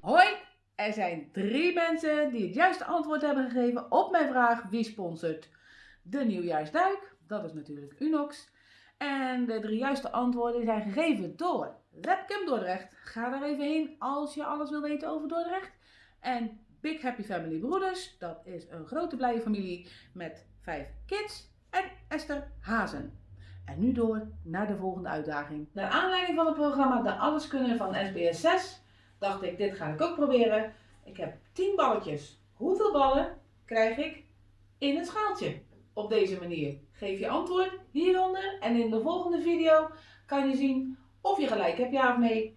Hoi, er zijn drie mensen die het juiste antwoord hebben gegeven op mijn vraag wie sponsort de nieuwjaarsduik. Dat is natuurlijk Unox. En de drie juiste antwoorden zijn gegeven door Webcam Dordrecht. Ga daar even heen als je alles wil weten over Dordrecht. En Big Happy Family Broeders, dat is een grote blije familie met vijf kids. En Esther Hazen. En nu door naar de volgende uitdaging. Naar aanleiding van het programma De Alleskunner van SBS 6 dacht ik, dit ga ik ook proberen. Ik heb 10 balletjes. Hoeveel ballen krijg ik in het schaaltje? Op deze manier. Geef je antwoord hieronder en in de volgende video kan je zien of je gelijk hebt, ja of nee.